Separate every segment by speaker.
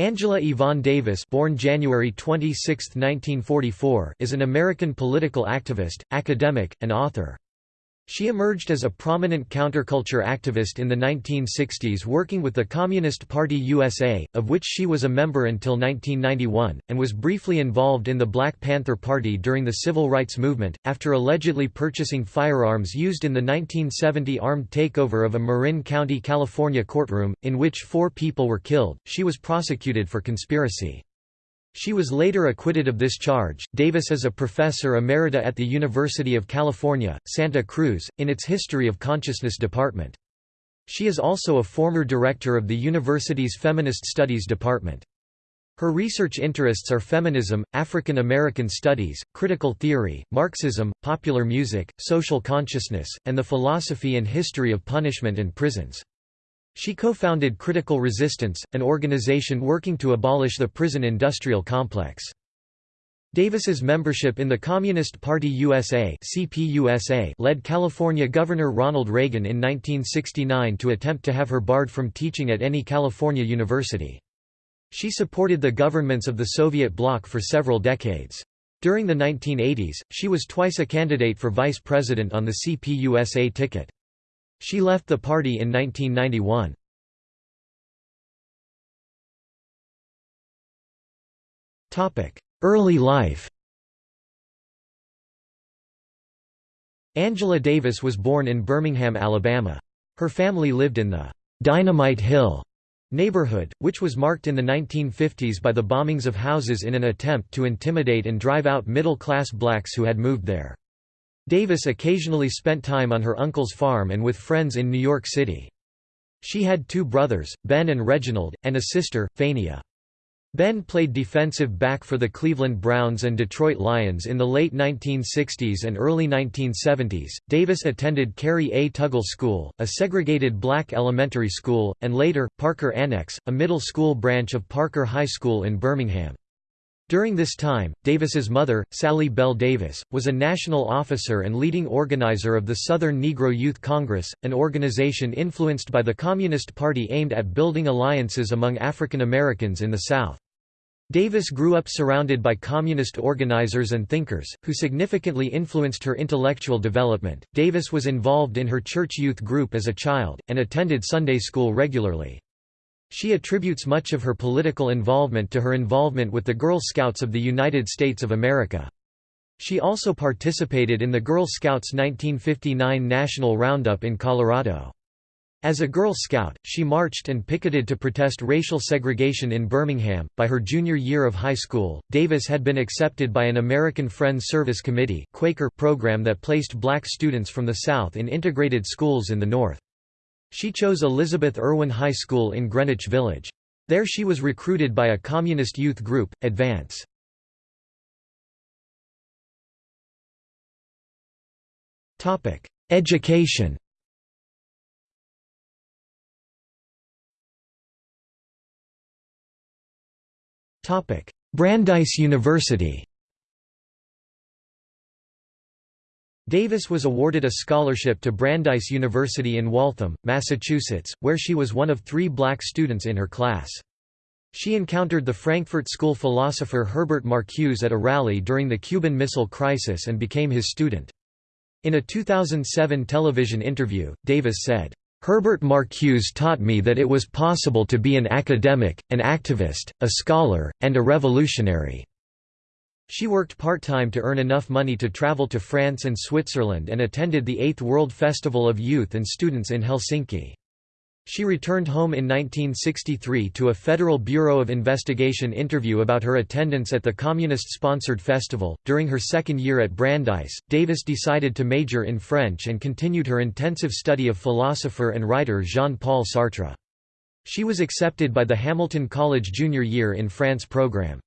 Speaker 1: Angela Yvonne Davis born January 26, 1944, is an American political activist, academic, and author. She emerged as a prominent counterculture activist in the 1960s working with the Communist Party USA, of which she was a member until 1991, and was briefly involved in the Black Panther Party during the Civil Rights Movement. After allegedly purchasing firearms used in the 1970 armed takeover of a Marin County, California courtroom, in which four people were killed, she was prosecuted for conspiracy. She was later acquitted of this charge. Davis is a professor emerita at the University of California, Santa Cruz, in its History of Consciousness department. She is also a former director of the university's Feminist Studies department. Her research interests are feminism, African American studies, critical theory, Marxism, popular music, social consciousness, and the philosophy and history of punishment and prisons. She co-founded Critical Resistance, an organization working to abolish the prison industrial complex. Davis's membership in the Communist Party USA (CPUSA) led California Governor Ronald Reagan in 1969 to attempt to have her barred from teaching at any California university. She supported the governments of the Soviet bloc for several decades. During the 1980s, she was twice a candidate for vice president on the CPUSA ticket. She left the party in 1991. Early life Angela Davis was born in Birmingham, Alabama. Her family lived in the Dynamite Hill neighborhood, which was marked in the 1950s by the bombings of houses in an attempt to intimidate and drive out middle-class blacks who had moved there. Davis occasionally spent time on her uncle's farm and with friends in New York City. She had two brothers, Ben and Reginald, and a sister, Fania. Ben played defensive back for the Cleveland Browns and Detroit Lions in the late 1960s and early 1970s. Davis attended Carrie A. Tuggle School, a segregated black elementary school, and later, Parker Annex, a middle school branch of Parker High School in Birmingham. During this time, Davis's mother, Sally Bell Davis, was a national officer and leading organizer of the Southern Negro Youth Congress, an organization influenced by the Communist Party aimed at building alliances among African Americans in the South. Davis grew up surrounded by communist organizers and thinkers, who significantly influenced her intellectual development. Davis was involved in her church youth group as a child, and attended Sunday school regularly. She attributes much of her political involvement to her involvement with the Girl Scouts of the United States of America. She also participated in the Girl Scouts 1959 National Roundup in Colorado. As a Girl Scout, she marched and picketed to protest racial segregation in Birmingham. By her junior year of high school, Davis had been accepted by an American Friends Service Committee Quaker program that placed black students from the South in integrated schools in the North. She chose Elizabeth Irwin High School in Greenwich Village. There she was recruited by a communist youth group, Advance. Education Brandeis University Davis was awarded a scholarship to Brandeis University in Waltham, Massachusetts, where she was one of three black students in her class. She encountered the Frankfurt School philosopher Herbert Marcuse at a rally during the Cuban Missile Crisis and became his student. In a 2007 television interview, Davis said, Herbert Marcuse taught me that it was possible to be an academic, an activist, a scholar, and a revolutionary. She worked part-time to earn enough money to travel to France and Switzerland and attended the Eighth World Festival of Youth and Students in Helsinki. She returned home in 1963 to a Federal Bureau of Investigation interview about her attendance at the communist-sponsored festival. During her second year at Brandeis, Davis decided to major in French and continued her intensive study of philosopher and writer Jean-Paul Sartre. She was accepted by the Hamilton College Junior Year in France program.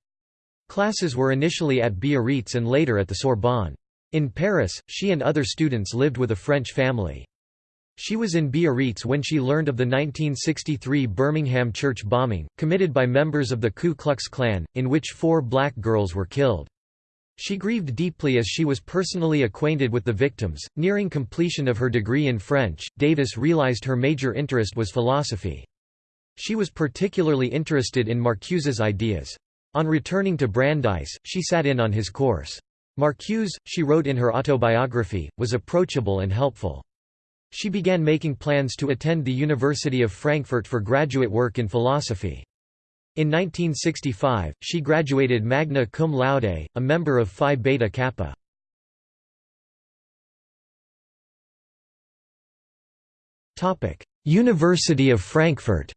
Speaker 1: Classes were initially at Biarritz and later at the Sorbonne. In Paris, she and other students lived with a French family. She was in Biarritz when she learned of the 1963 Birmingham church bombing, committed by members of the Ku Klux Klan, in which four black girls were killed. She grieved deeply as she was personally acquainted with the victims. Nearing completion of her degree in French, Davis realized her major interest was philosophy. She was particularly interested in Marcuse's ideas. On returning to Brandeis, she sat in on his course. Marcuse, she wrote in her autobiography, was approachable and helpful. She began making plans to attend the University of Frankfurt for graduate work in philosophy. In 1965, she graduated magna cum laude, a member of Phi Beta Kappa. University of Frankfurt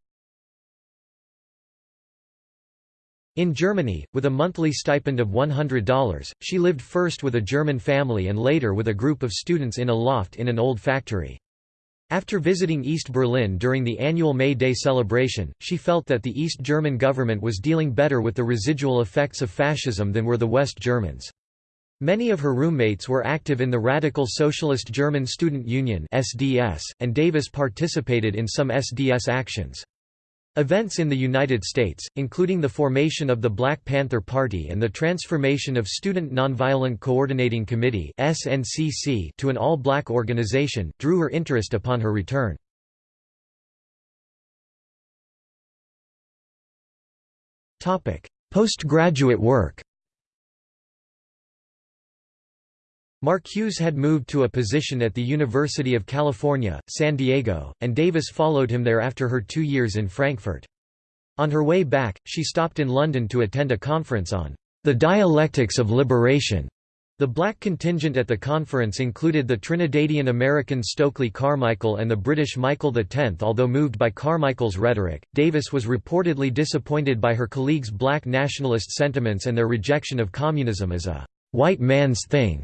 Speaker 1: In Germany, with a monthly stipend of $100, she lived first with a German family and later with a group of students in a loft in an old factory. After visiting East Berlin during the annual May Day celebration, she felt that the East German government was dealing better with the residual effects of fascism than were the West Germans. Many of her roommates were active in the Radical Socialist German Student Union (SDS), and Davis participated in some SDS actions. Events in the United States, including the formation of the Black Panther Party and the transformation of Student Nonviolent Coordinating Committee (SNCC) to an all-black organization, drew her interest upon her return. Postgraduate work Marcuse had moved to a position at the University of California, San Diego, and Davis followed him there after her two years in Frankfurt. On her way back, she stopped in London to attend a conference on the dialectics of liberation. The black contingent at the conference included the Trinidadian American Stokely Carmichael and the British Michael X. Although moved by Carmichael's rhetoric, Davis was reportedly disappointed by her colleagues' black nationalist sentiments and their rejection of communism as a white man's thing.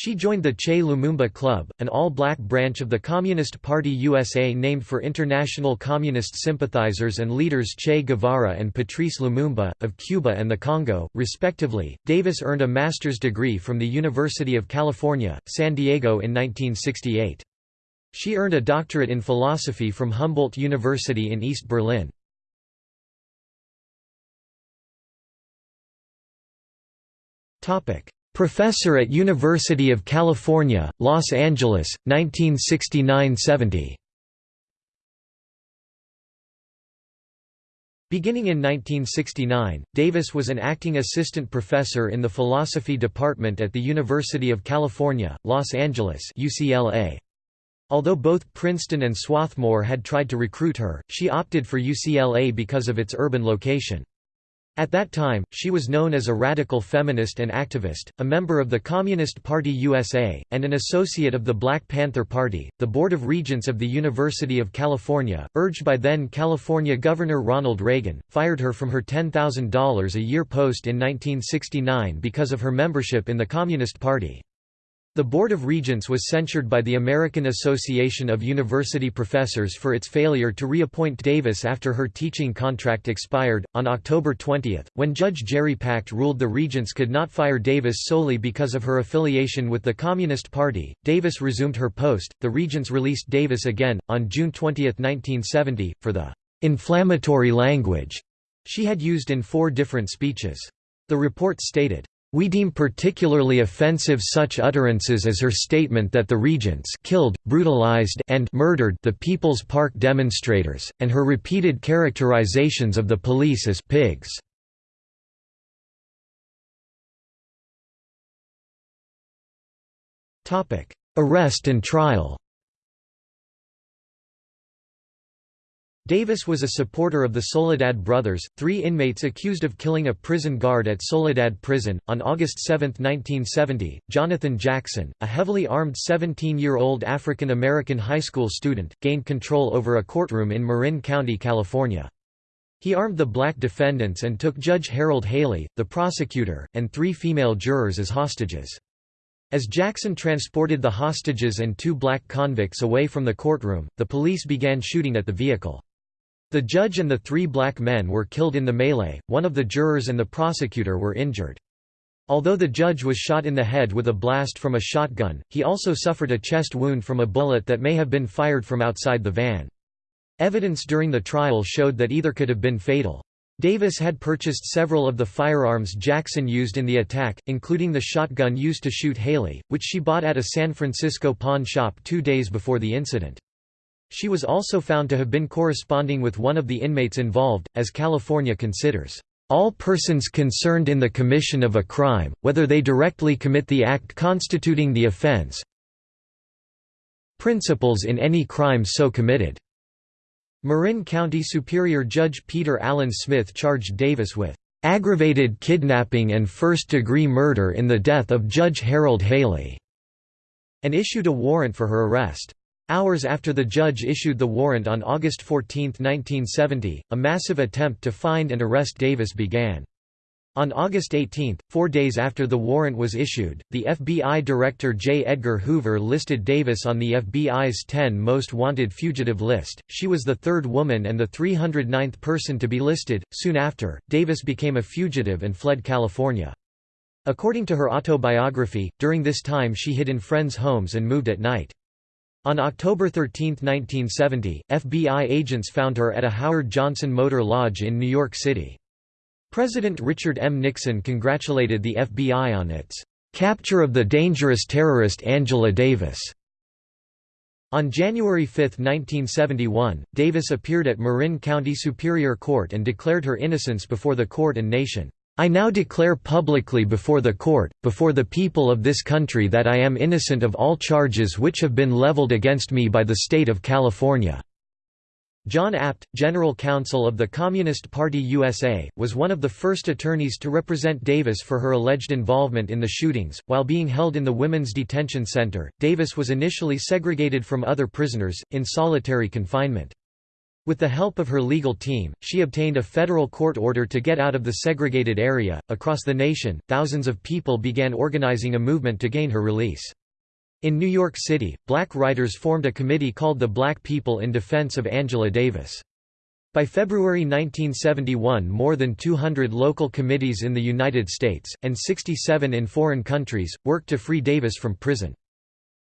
Speaker 1: She joined the Che Lumumba Club, an all-black branch of the Communist Party USA named for international communist sympathizers and leaders Che Guevara and Patrice Lumumba, of Cuba and the Congo, respectively. Davis earned a master's degree from the University of California, San Diego in 1968. She earned a doctorate in philosophy from Humboldt University in East Berlin. Topic: Professor at University of California, Los Angeles, 1969–70. Beginning in 1969, Davis was an acting assistant professor in the philosophy department at the University of California, Los Angeles UCLA. Although both Princeton and Swarthmore had tried to recruit her, she opted for UCLA because of its urban location. At that time, she was known as a radical feminist and activist, a member of the Communist Party USA, and an associate of the Black Panther Party. The Board of Regents of the University of California, urged by then California Governor Ronald Reagan, fired her from her $10,000 a year post in 1969 because of her membership in the Communist Party. The Board of Regents was censured by the American Association of University Professors for its failure to reappoint Davis after her teaching contract expired. On October 20, when Judge Jerry Pacht ruled the Regents could not fire Davis solely because of her affiliation with the Communist Party, Davis resumed her post. The Regents released Davis again, on June 20, 1970, for the inflammatory language she had used in four different speeches. The report stated, we deem particularly offensive such utterances as her statement that the regents killed, brutalized and murdered the People's Park demonstrators, and her repeated characterizations of the police as pigs. Arrest and trial Davis was a supporter of the Soledad brothers, three inmates accused of killing a prison guard at Soledad Prison. On August 7, 1970, Jonathan Jackson, a heavily armed 17 year old African American high school student, gained control over a courtroom in Marin County, California. He armed the black defendants and took Judge Harold Haley, the prosecutor, and three female jurors as hostages. As Jackson transported the hostages and two black convicts away from the courtroom, the police began shooting at the vehicle. The judge and the three black men were killed in the melee, one of the jurors and the prosecutor were injured. Although the judge was shot in the head with a blast from a shotgun, he also suffered a chest wound from a bullet that may have been fired from outside the van. Evidence during the trial showed that either could have been fatal. Davis had purchased several of the firearms Jackson used in the attack, including the shotgun used to shoot Haley, which she bought at a San Francisco pawn shop two days before the incident. She was also found to have been corresponding with one of the inmates involved, as California considers, "...all persons concerned in the commission of a crime, whether they directly commit the act constituting the offense principals in any crime so committed." Marin County Superior Judge Peter Allen Smith charged Davis with aggravated kidnapping and first-degree murder in the death of Judge Harold Haley", and issued a warrant for her arrest. Hours after the judge issued the warrant on August 14, 1970, a massive attempt to find and arrest Davis began. On August 18, four days after the warrant was issued, the FBI Director J. Edgar Hoover listed Davis on the FBI's 10 Most Wanted Fugitive list. She was the third woman and the 309th person to be listed. Soon after, Davis became a fugitive and fled California. According to her autobiography, during this time she hid in friends' homes and moved at night. On October 13, 1970, FBI agents found her at a Howard Johnson Motor Lodge in New York City. President Richard M. Nixon congratulated the FBI on its "...capture of the dangerous terrorist Angela Davis." On January 5, 1971, Davis appeared at Marin County Superior Court and declared her innocence before the court and nation. I now declare publicly before the court, before the people of this country that I am innocent of all charges which have been leveled against me by the state of California. John Abt, General Counsel of the Communist Party USA, was one of the first attorneys to represent Davis for her alleged involvement in the shootings. While being held in the Women's Detention Center, Davis was initially segregated from other prisoners, in solitary confinement. With the help of her legal team, she obtained a federal court order to get out of the segregated area. Across the nation, thousands of people began organizing a movement to gain her release. In New York City, black writers formed a committee called the Black People in Defense of Angela Davis. By February 1971 more than 200 local committees in the United States, and 67 in foreign countries, worked to free Davis from prison.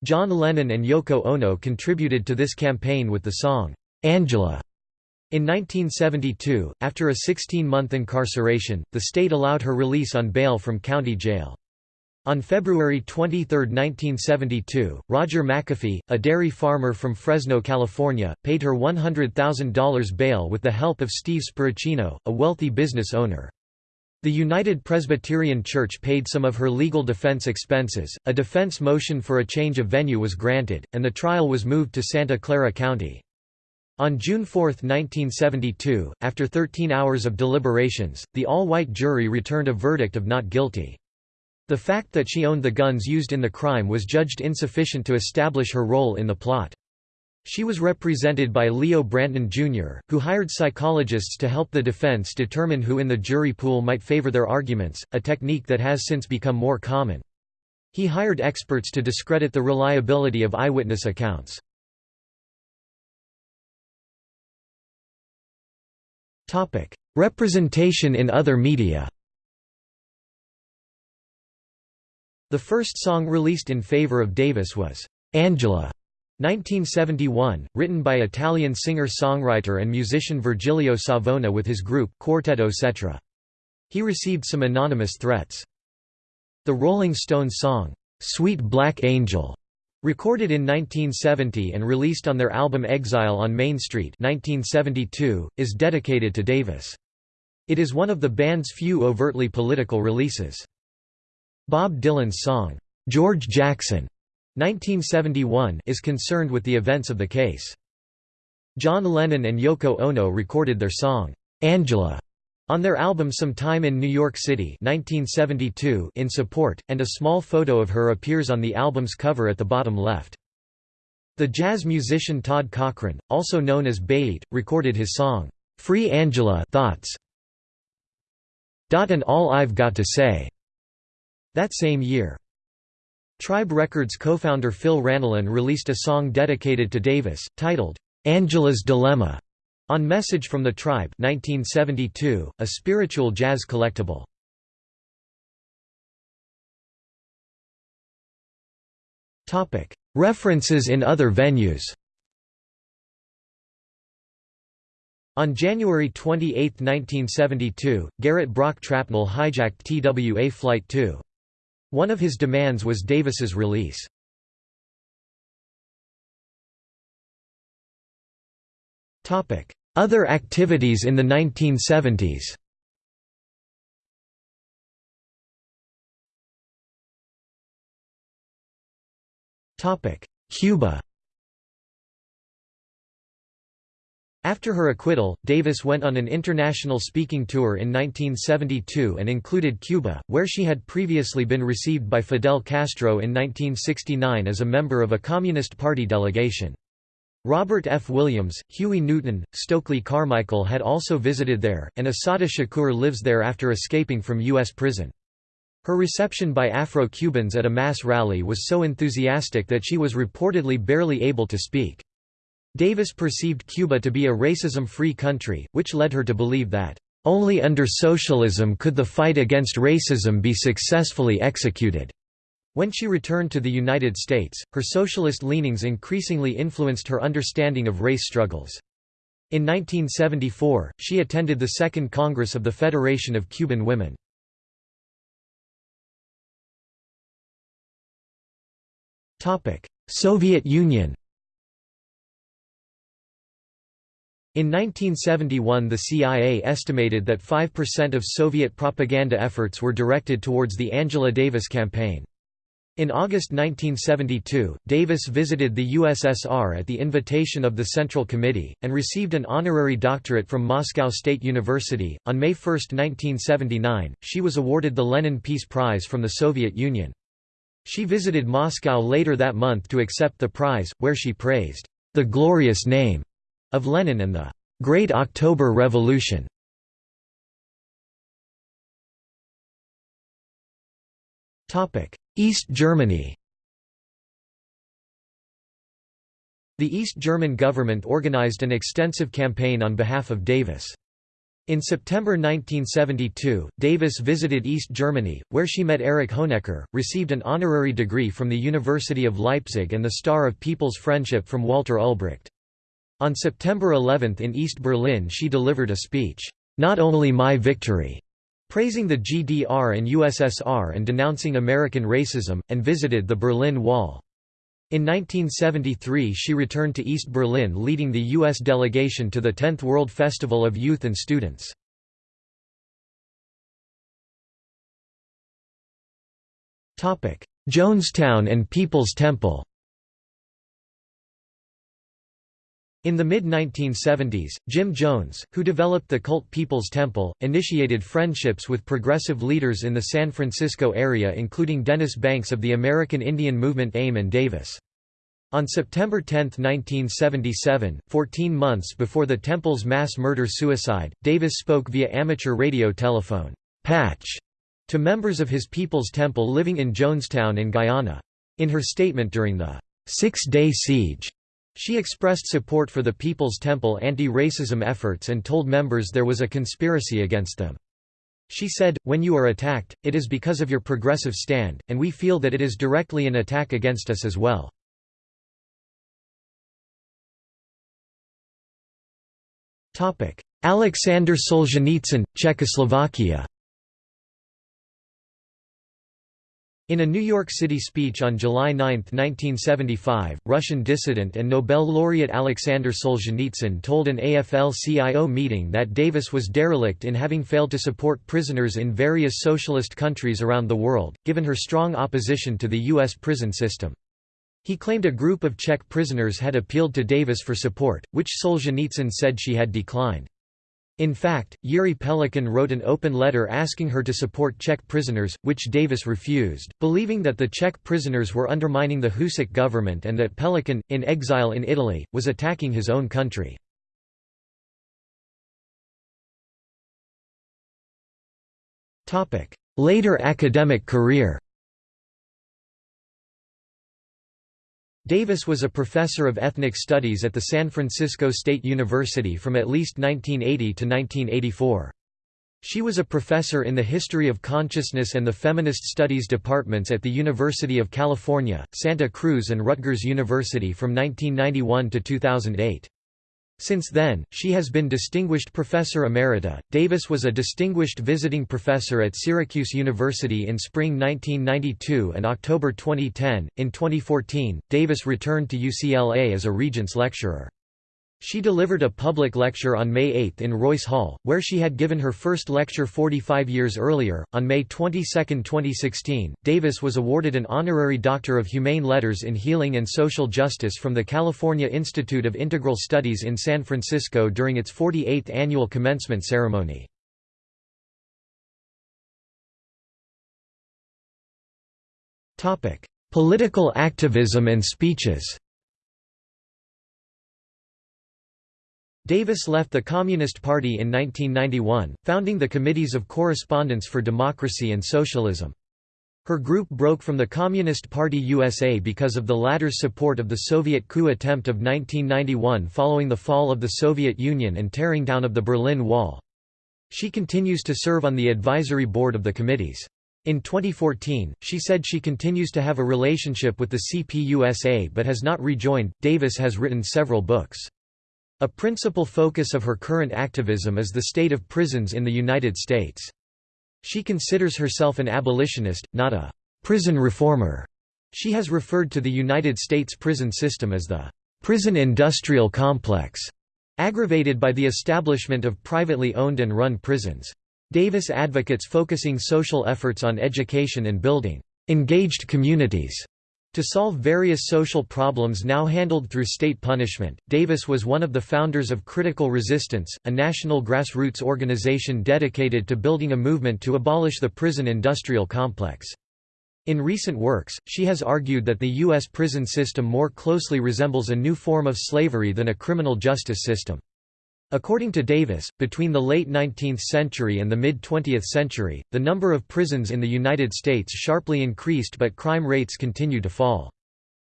Speaker 1: John Lennon and Yoko Ono contributed to this campaign with the song, "'Angela". In 1972, after a 16-month incarceration, the state allowed her release on bail from county jail. On February 23, 1972, Roger McAfee, a dairy farmer from Fresno, California, paid her $100,000 bail with the help of Steve Sparacino, a wealthy business owner. The United Presbyterian Church paid some of her legal defense expenses, a defense motion for a change of venue was granted, and the trial was moved to Santa Clara County. On June 4, 1972, after 13 hours of deliberations, the all-white jury returned a verdict of not guilty. The fact that she owned the guns used in the crime was judged insufficient to establish her role in the plot. She was represented by Leo Branton Jr., who hired psychologists to help the defense determine who in the jury pool might favor their arguments, a technique that has since become more common. He hired experts to discredit the reliability of eyewitness accounts. Representation in other media The first song released in favor of Davis was, "'Angela' 1971, written by Italian singer-songwriter and musician Virgilio Savona with his group Quartetto Cetra. He received some anonymous threats. The Rolling Stones song, "'Sweet Black Angel' recorded in 1970 and released on their album Exile on Main Street 1972, is dedicated to Davis. It is one of the band's few overtly political releases. Bob Dylan's song, "'George Jackson' 1971 is concerned with the events of the case. John Lennon and Yoko Ono recorded their song, "'Angela' on their album Some Time in New York City 1972 in support, and a small photo of her appears on the album's cover at the bottom left. The jazz musician Todd Cochran, also known as Bayeté, recorded his song, "'Free Angela Thoughts' Dot and All I've Got to Say' That same year. Tribe Records co-founder Phil Ranelin released a song dedicated to Davis, titled, "'Angela's Dilemma' on Message from the Tribe 1972, a spiritual jazz collectible. References in other venues On January 28, 1972, Garrett Brock Trapnell hijacked TWA Flight 2. One of his demands was Davis's release. Other activities in the 1970s Cuba. After her acquittal, Davis went on an international speaking tour in 1972 and included Cuba, where she had previously been received by Fidel Castro in 1969 as a member of a Communist Party delegation. Robert F. Williams, Huey Newton, Stokely Carmichael had also visited there, and Assata Shakur lives there after escaping from U.S. prison. Her reception by Afro-Cubans at a mass rally was so enthusiastic that she was reportedly barely able to speak. Davis perceived Cuba to be a racism-free country, which led her to believe that, "...only under socialism could the fight against racism be successfully executed." When she returned to the United States, her socialist leanings increasingly influenced her understanding of race struggles. In 1974, she attended the Second Congress of the Federation of Cuban Women. Soviet Union In 1971 the CIA estimated that 5% of Soviet propaganda efforts were directed towards the Angela Davis campaign. In August 1972, Davis visited the USSR at the invitation of the Central Committee, and received an honorary doctorate from Moscow State University. On May 1, 1979, she was awarded the Lenin Peace Prize from the Soviet Union. She visited Moscow later that month to accept the prize, where she praised the glorious name of Lenin and the Great October Revolution. East Germany The East German government organized an extensive campaign on behalf of Davis. In September 1972, Davis visited East Germany, where she met Erich Honecker, received an honorary degree from the University of Leipzig and the Star of People's Friendship from Walter Ulbricht. On September 11 in East Berlin she delivered a speech, "'Not Only My Victory' praising the GDR and USSR and denouncing American racism, and visited the Berlin Wall. In 1973 she returned to East Berlin leading the U.S. delegation to the 10th World Festival of Youth and Students. Jonestown and People's Temple In the mid-1970s, Jim Jones, who developed the cult People's Temple, initiated friendships with progressive leaders in the San Francisco area including Dennis Banks of the American Indian Movement AIM and Davis. On September 10, 1977, 14 months before the temple's mass murder-suicide, Davis spoke via amateur radio telephone patch to members of his People's Temple living in Jonestown in Guyana. In her statement during the Six-Day Siege she expressed support for the People's Temple anti-racism efforts and told members there was a conspiracy against them. She said, when you are attacked, it is because of your progressive stand, and we feel that it is directly an attack against us as well. Alexander Solzhenitsyn, Czechoslovakia In a New York City speech on July 9, 1975, Russian dissident and Nobel laureate Alexander Solzhenitsyn told an AFL-CIO meeting that Davis was derelict in having failed to support prisoners in various socialist countries around the world, given her strong opposition to the U.S. prison system. He claimed a group of Czech prisoners had appealed to Davis for support, which Solzhenitsyn said she had declined. In fact, Jiří Pelikan wrote an open letter asking her to support Czech prisoners, which Davis refused, believing that the Czech prisoners were undermining the Husák government and that Pelikan, in exile in Italy, was attacking his own country. Later academic career Davis was a professor of ethnic studies at the San Francisco State University from at least 1980 to 1984. She was a professor in the history of consciousness and the feminist studies departments at the University of California, Santa Cruz and Rutgers University from 1991 to 2008. Since then, she has been Distinguished Professor Emerita. Davis was a distinguished visiting professor at Syracuse University in spring 1992 and October 2010. In 2014, Davis returned to UCLA as a Regents lecturer. She delivered a public lecture on May 8 in Royce Hall, where she had given her first lecture 45 years earlier. On May 22, 2016, Davis was awarded an honorary Doctor of Humane Letters in Healing and Social Justice from the California Institute of Integral Studies in San Francisco during its 48th annual commencement ceremony. Political activism and speeches Davis left the Communist Party in 1991, founding the Committees of Correspondence for Democracy and Socialism. Her group broke from the Communist Party USA because of the latter's support of the Soviet coup attempt of 1991 following the fall of the Soviet Union and tearing down of the Berlin Wall. She continues to serve on the advisory board of the committees. In 2014, she said she continues to have a relationship with the CPUSA but has not rejoined. Davis has written several books. A principal focus of her current activism is the state of prisons in the United States. She considers herself an abolitionist, not a prison reformer. She has referred to the United States prison system as the prison industrial complex, aggravated by the establishment of privately owned and run prisons. Davis advocates focusing social efforts on education and building engaged communities to solve various social problems now handled through state punishment, Davis was one of the founders of Critical Resistance, a national grassroots organization dedicated to building a movement to abolish the prison industrial complex. In recent works, she has argued that the U.S. prison system more closely resembles a new form of slavery than a criminal justice system. According to Davis, between the late 19th century and the mid-20th century, the number of prisons in the United States sharply increased but crime rates continue to fall.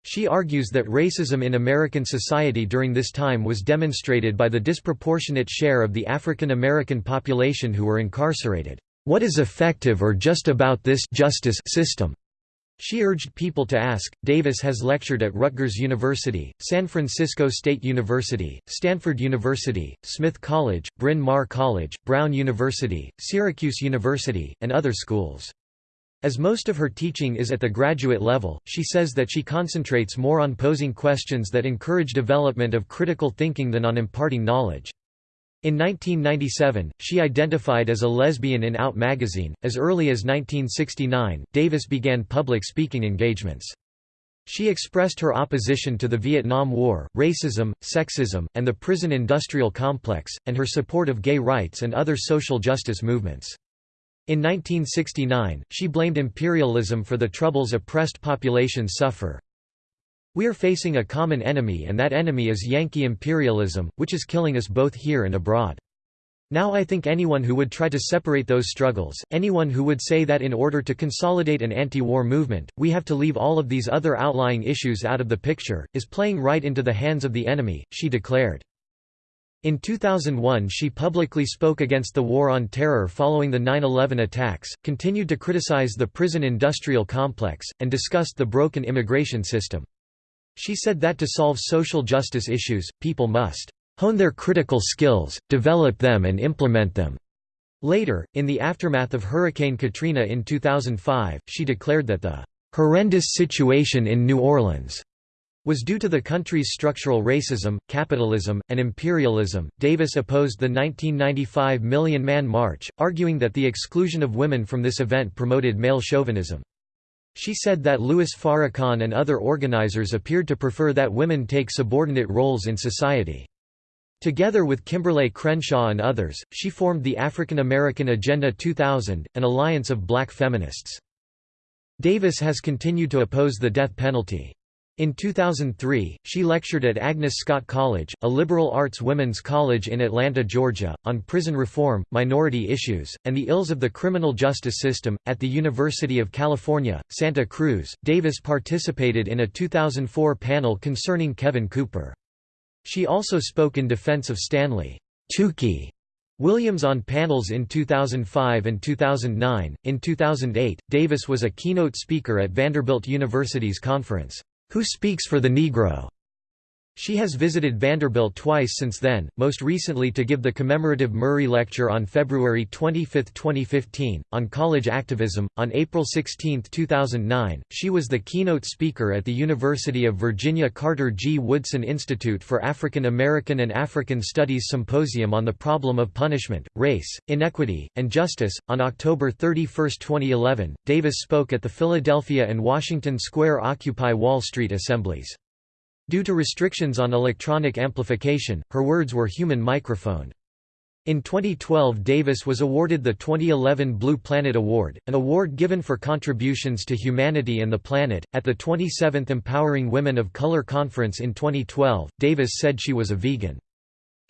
Speaker 1: She argues that racism in American society during this time was demonstrated by the disproportionate share of the African American population who were incarcerated. What is effective or just about this justice system? She urged people to ask. Davis has lectured at Rutgers University, San Francisco State University, Stanford University, Smith College, Bryn Mawr College, Brown University, Syracuse University, and other schools. As most of her teaching is at the graduate level, she says that she concentrates more on posing questions that encourage development of critical thinking than on imparting knowledge. In 1997, she identified as a lesbian in Out magazine. As early as 1969, Davis began public speaking engagements. She expressed her opposition to the Vietnam War, racism, sexism, and the prison industrial complex, and her support of gay rights and other social justice movements. In 1969, she blamed imperialism for the troubles oppressed populations suffer. We're facing a common enemy and that enemy is Yankee imperialism, which is killing us both here and abroad. Now I think anyone who would try to separate those struggles, anyone who would say that in order to consolidate an anti-war movement, we have to leave all of these other outlying issues out of the picture, is playing right into the hands of the enemy, she declared. In 2001 she publicly spoke against the War on Terror following the 9-11 attacks, continued to criticize the prison industrial complex, and discussed the broken immigration system. She said that to solve social justice issues, people must hone their critical skills, develop them and implement them. Later, in the aftermath of Hurricane Katrina in 2005, she declared that the horrendous situation in New Orleans was due to the country's structural racism, capitalism, and imperialism. Davis opposed the 1995 Million Man March, arguing that the exclusion of women from this event promoted male chauvinism. She said that Louis Farrakhan and other organizers appeared to prefer that women take subordinate roles in society. Together with Kimberlé Crenshaw and others, she formed the African American Agenda 2000, an alliance of black feminists. Davis has continued to oppose the death penalty. In 2003, she lectured at Agnes Scott College, a liberal arts women's college in Atlanta, Georgia, on prison reform, minority issues, and the ills of the criminal justice system. At the University of California, Santa Cruz, Davis participated in a 2004 panel concerning Kevin Cooper. She also spoke in defense of Stanley Tookie Williams on panels in 2005 and 2009. In 2008, Davis was a keynote speaker at Vanderbilt University's conference, who Speaks for the Negro? She has visited Vanderbilt twice since then, most recently to give the commemorative Murray Lecture on February 25, 2015, on college activism. On April 16, 2009, she was the keynote speaker at the University of Virginia Carter G. Woodson Institute for African American and African Studies Symposium on the Problem of Punishment, Race, Inequity, and Justice. On October 31, 2011, Davis spoke at the Philadelphia and Washington Square Occupy Wall Street assemblies. Due to restrictions on electronic amplification, her words were human microphoned. In 2012 Davis was awarded the 2011 Blue Planet Award, an award given for contributions to humanity and the planet. At the 27th Empowering Women of Color Conference in 2012, Davis said she was a vegan.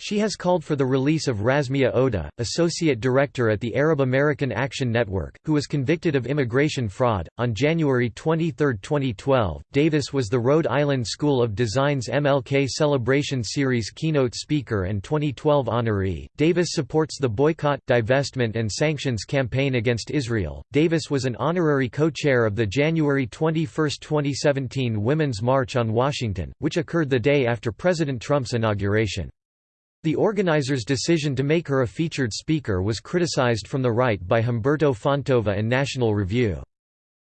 Speaker 1: She has called for the release of Rasmea Odeh, associate director at the Arab American Action Network, who was convicted of immigration fraud. On January 23, 2012, Davis was the Rhode Island School of Design's MLK Celebration Series keynote speaker and 2012 honoree. Davis supports the boycott, divestment, and sanctions campaign against Israel. Davis was an honorary co chair of the January 21, 2017 Women's March on Washington, which occurred the day after President Trump's inauguration. The organizers' decision to make her a featured speaker was criticized from the right by Humberto Fontova and National Review.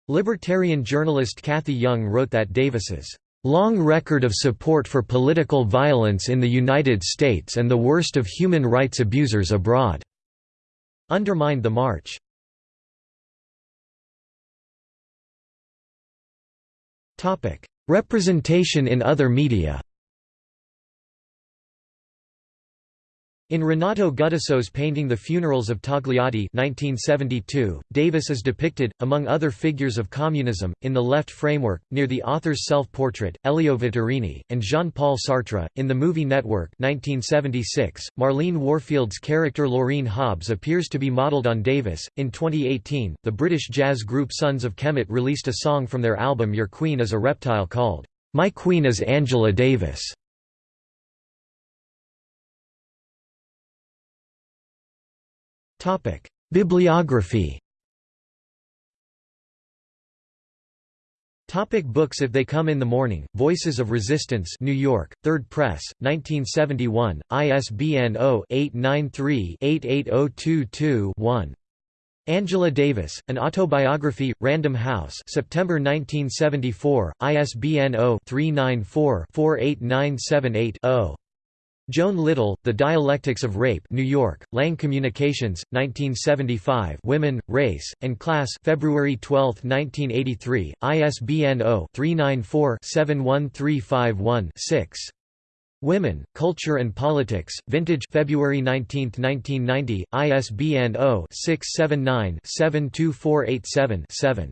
Speaker 1: Libertarian journalist Cathy Young wrote that Davis's long record of support for political violence in the United States and the worst of human rights abusers abroad undermined the march. Representation in other media In Renato Guttuso's painting The Funerals of Togliatti 1972, Davis is depicted, among other figures of communism, in the left framework, near the author's self-portrait, Elio Vittorini, and Jean-Paul Sartre. In the movie Network 1976, Marlene Warfield's character Laureen Hobbs appears to be modeled on Davis. In 2018, the British jazz group Sons of Kemet released a song from their album Your Queen is a Reptile called, My Queen is Angela Davis. Bibliography Topic books If They Come in the Morning, Voices of Resistance New York, Third Press, 1971, ISBN 0-893-88022-1. Angela Davis, An Autobiography, Random House September 1974, ISBN 0-394-48978-0. Joan Little, The Dialectics of Rape New York, Lang Communications, 1975 Women, Race, and Class February 12, 1983, ISBN 0-394-71351-6. Women, Culture and Politics, Vintage February 19, 1990, ISBN 0-679-72487-7.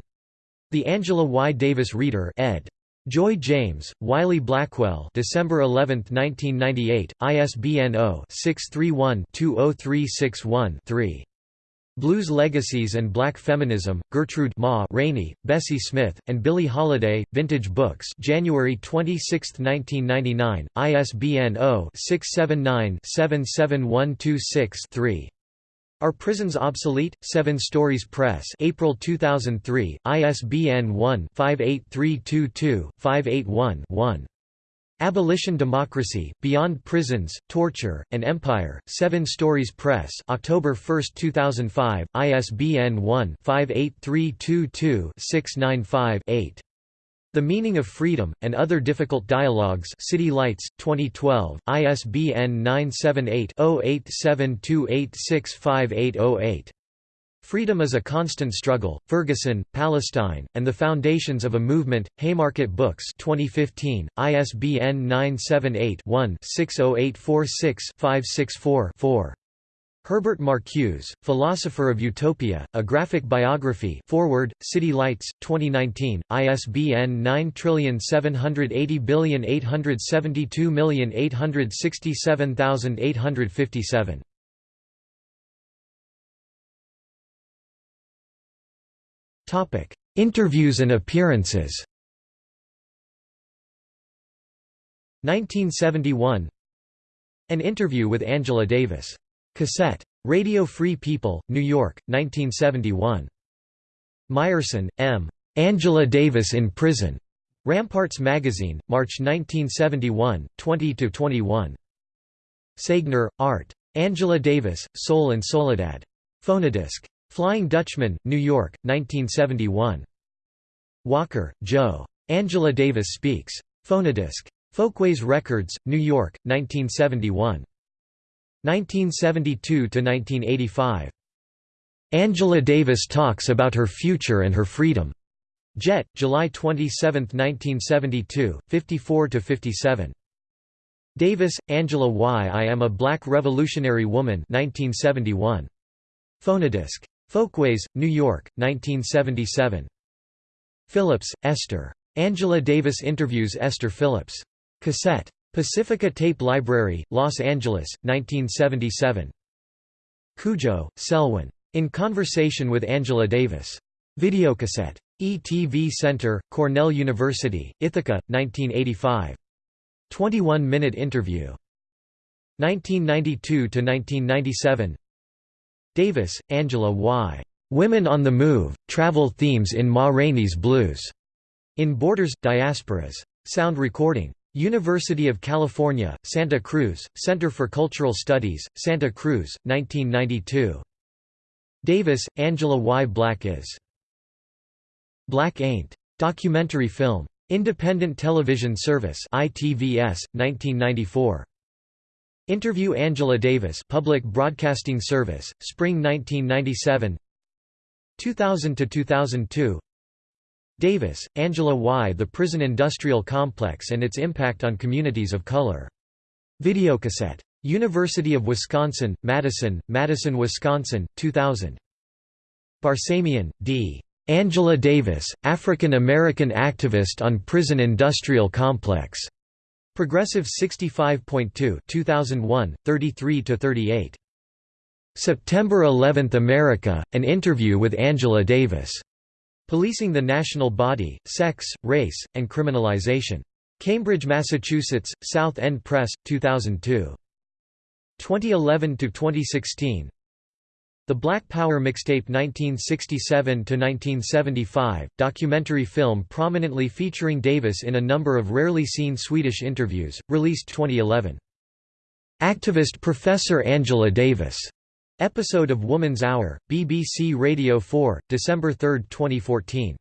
Speaker 1: The Angela Y. Davis Reader ed. Joy James, Wiley Blackwell December 11, 1998, ISBN 0-631-20361-3. Blues Legacies and Black Feminism, Gertrude Ma Rainey, Bessie Smith, and Billie Holiday, Vintage Books January 26, 1999, ISBN 0-679-77126-3. Are Prisons Obsolete? Seven Stories Press April 2003, ISBN 1-58322-581-1. Abolition Democracy, Beyond Prisons, Torture, and Empire, Seven Stories Press October 1, 2005, ISBN 1-58322-695-8. The Meaning of Freedom, and Other Difficult Dialogues City Lights, 2012, ISBN 978-0872865808. Freedom is a Constant Struggle, Ferguson, Palestine, and the Foundations of a Movement, Haymarket Books 2015, ISBN 978 one 60846 564 4 Herbert Marcuse, Philosopher of Utopia, A Graphic Biography Foreword, City Lights, 2019, ISBN 9780872867857. Interviews and appearances. 1971 An interview with Angela Davis Cassette. Radio Free People, New York, 1971. Meyerson, M. Angela Davis in Prison. Ramparts Magazine, March 1971, 20–21. Segner, Art. Angela Davis, Soul and Soledad. Phonodisc. Flying Dutchman, New York, 1971. Walker, Joe. Angela Davis Speaks. Phonodisc. Folkways Records, New York, 1971. 1972–1985. Angela Davis talks about her future and her freedom. Jet, July 27, 1972, 54–57. Davis, Angela Why I Am a Black Revolutionary Woman 1971. Phonodisc. Folkways, New York, 1977. Phillips, Esther. Angela Davis interviews Esther Phillips. Cassette. Pacifica Tape Library, Los Angeles, 1977. Cudjoe, Selwyn. In Conversation with Angela Davis. Videocassette. ETV Center, Cornell University, Ithaca, 1985. 21-minute interview. 1992–1997 Davis, Angela Y. Women on the Move, Travel Themes in Ma Rainey's Blues. In Borders, Diasporas. Sound recording. University of California, Santa Cruz, Center for Cultural Studies, Santa Cruz, 1992. Davis, Angela Y. Black is. Black Ain't. Documentary film. Independent Television Service ITVS, 1994. Interview Angela Davis Public Broadcasting Service, Spring 1997 2000–2002 Davis, Angela Y. The Prison Industrial Complex and its Impact on Communities of Color. Videocassette. University of Wisconsin, Madison, Madison, Wisconsin, 2000. Barsamian, D. Angela Davis, African-American activist on prison industrial complex. Progressive 65.2 2001, 33–38. September 11 America, an interview with Angela Davis. Policing the National Body, Sex, Race, and Criminalization. Cambridge, Massachusetts, South End Press, 2002. 2011–2016 the Black Power mixtape 1967–1975, documentary film prominently featuring Davis in a number of rarely seen Swedish interviews, released 2011. Activist Professor Angela Davis. Episode of Woman's Hour, BBC Radio 4, December 3, 2014.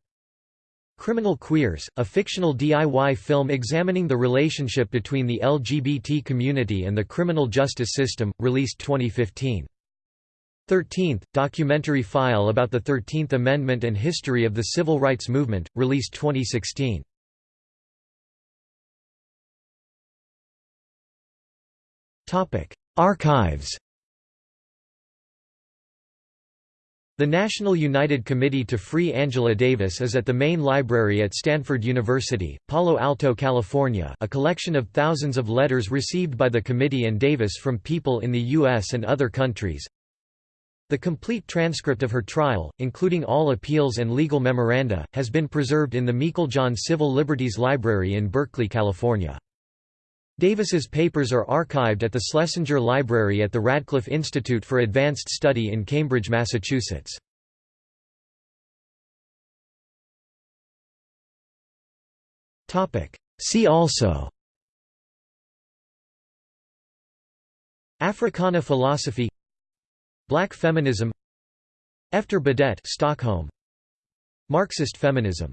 Speaker 1: Criminal Queers, a fictional DIY film examining the relationship between the LGBT community and the criminal justice system, released 2015. 13th, documentary file about the 13th Amendment and history of the Civil Rights Movement, released 2016. Archives The National United Committee to Free Angela Davis is at the main library at Stanford University, Palo Alto, California a collection of thousands of letters received by the committee and Davis from people in the U.S. and other countries, the complete transcript of her trial, including all appeals and legal memoranda, has been preserved in the Meiklejohn Civil Liberties Library in Berkeley, California. Davis's papers are archived at the Schlesinger Library at the Radcliffe Institute for Advanced Study in Cambridge, Massachusetts. See also Africana philosophy Black feminism Efter Badet Stockholm Marxist feminism